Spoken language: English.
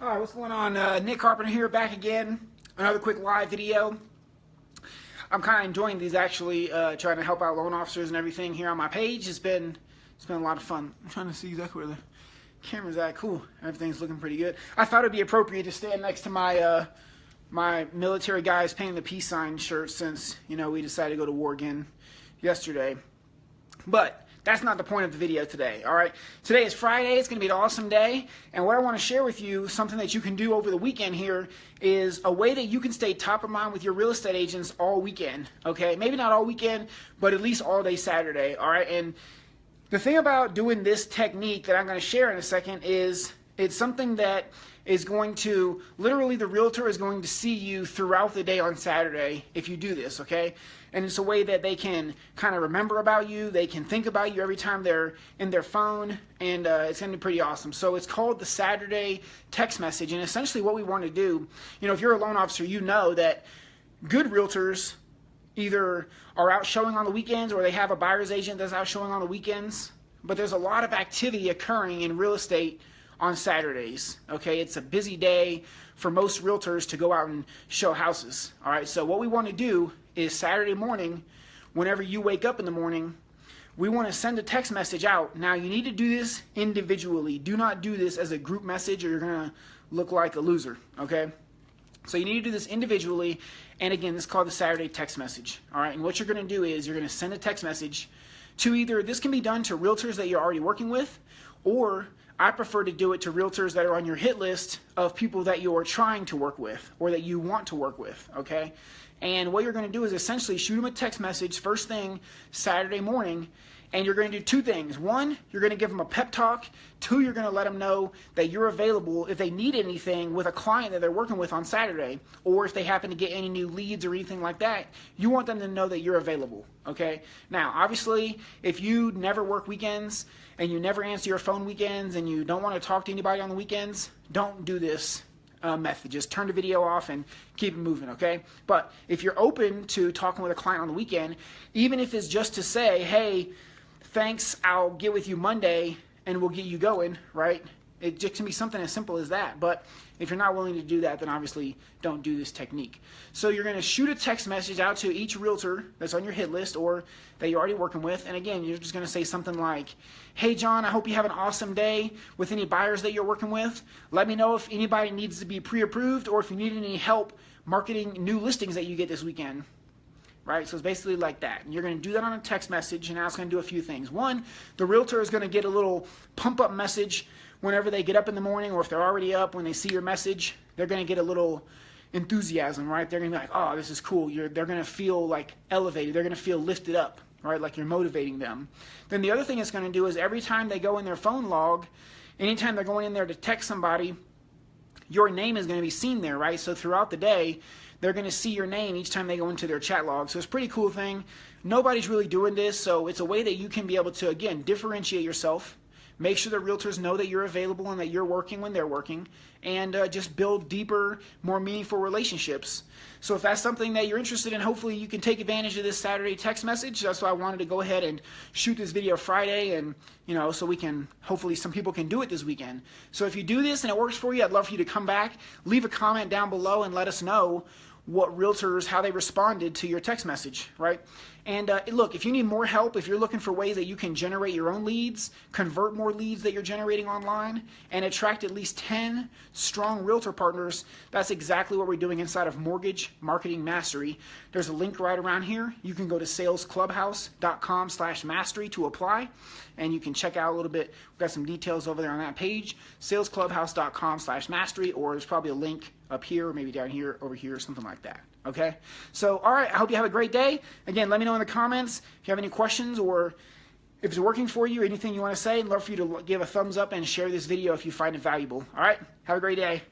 All right, what's going on? Uh, Nick Carpenter here, back again. Another quick live video. I'm kind of enjoying these actually, uh, trying to help out loan officers and everything here on my page. It's been it's been a lot of fun. I'm trying to see exactly where the camera's at. Cool, everything's looking pretty good. I thought it'd be appropriate to stand next to my uh, my military guys painting the peace sign shirt since you know we decided to go to war again yesterday. But that's not the point of the video today, all right? Today is Friday. It's going to be an awesome day. And what I want to share with you, something that you can do over the weekend here, is a way that you can stay top of mind with your real estate agents all weekend, okay? Maybe not all weekend, but at least all day Saturday, all right? And the thing about doing this technique that I'm going to share in a second is it's something that is going to, literally the realtor is going to see you throughout the day on Saturday if you do this, okay? And it's a way that they can kind of remember about you. They can think about you every time they're in their phone, and uh, it's going to be pretty awesome. So it's called the Saturday text message, and essentially what we want to do, you know, if you're a loan officer, you know that good realtors either are out showing on the weekends or they have a buyer's agent that's out showing on the weekends. But there's a lot of activity occurring in real estate on Saturdays. Okay, it's a busy day for most realtors to go out and show houses. All right, so what we want to do is Saturday morning, whenever you wake up in the morning, we want to send a text message out. Now, you need to do this individually. Do not do this as a group message or you're going to look like a loser. Okay, so you need to do this individually. And again, this is called the Saturday text message. All right, and what you're going to do is you're going to send a text message to either this can be done to realtors that you're already working with, or I prefer to do it to realtors that are on your hit list of people that you are trying to work with or that you want to work with, okay? And what you're going to do is essentially shoot them a text message first thing Saturday morning and you're going to do two things. One, you're going to give them a pep talk. Two, you're going to let them know that you're available if they need anything with a client that they're working with on Saturday, or if they happen to get any new leads or anything like that. You want them to know that you're available. Okay. Now, obviously, if you never work weekends and you never answer your phone weekends and you don't want to talk to anybody on the weekends, don't do this uh, method. Just turn the video off and keep it moving, okay? But if you're open to talking with a client on the weekend, even if it's just to say, hey, thanks, I'll get with you Monday and we'll get you going, right? It can be something as simple as that. But if you're not willing to do that, then obviously don't do this technique. So you're going to shoot a text message out to each realtor that's on your hit list or that you're already working with. And again, you're just going to say something like, Hey, John, I hope you have an awesome day with any buyers that you're working with. Let me know if anybody needs to be pre approved or if you need any help marketing new listings that you get this weekend right? So it's basically like that. And you're going to do that on a text message, and now it's going to do a few things. One, the realtor is going to get a little pump up message whenever they get up in the morning, or if they're already up, when they see your message, they're going to get a little enthusiasm, right? They're going to be like, oh, this is cool. You're, they're going to feel like elevated. They're going to feel lifted up, right? Like you're motivating them. Then the other thing it's going to do is every time they go in their phone log, anytime they're going in there to text somebody, your name is going to be seen there, right? So throughout the day, they're going to see your name each time they go into their chat log. So it's a pretty cool thing. Nobody's really doing this, so it's a way that you can be able to, again, differentiate yourself Make sure that realtors know that you're available and that you're working when they're working, and uh, just build deeper, more meaningful relationships. So if that's something that you're interested in, hopefully you can take advantage of this Saturday text message. That's why I wanted to go ahead and shoot this video Friday, and you know, so we can hopefully some people can do it this weekend. So if you do this and it works for you, I'd love for you to come back, leave a comment down below, and let us know what realtors, how they responded to your text message, right? And uh, look, if you need more help, if you're looking for ways that you can generate your own leads, convert more leads that you're generating online, and attract at least 10 strong realtor partners, that's exactly what we're doing inside of Mortgage Marketing Mastery. There's a link right around here. You can go to salesclubhouse.com slash mastery to apply, and you can check out a little bit. We've got some details over there on that page, salesclubhouse.com slash mastery, or there's probably a link up here, or maybe down here, over here, something like that. Okay? So, all right, I hope you have a great day. Again, let me know in the comments if you have any questions or if it's working for you, anything you want to say. I'd love for you to give a thumbs up and share this video if you find it valuable. All right? Have a great day.